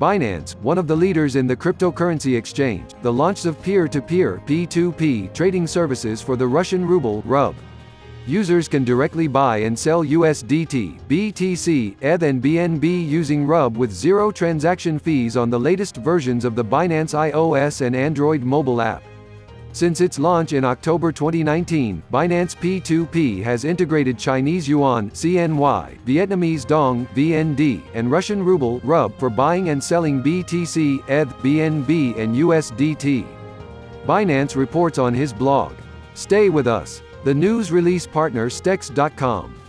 Binance, one of the leaders in the cryptocurrency exchange, the launch of peer-to-peer (P2P) trading services for the Russian ruble (RUB). Users can directly buy and sell USDT, BTC, ETH and BNB using RUB with zero transaction fees on the latest versions of the Binance iOS and Android mobile app. Since its launch in October 2019, Binance P2P has integrated Chinese yuan (CNY), Vietnamese dong (VND), and Russian ruble (RUB) for buying and selling BTC, ETH, BNB, and USDT. Binance reports on his blog. Stay with us. The news release partner Stex.com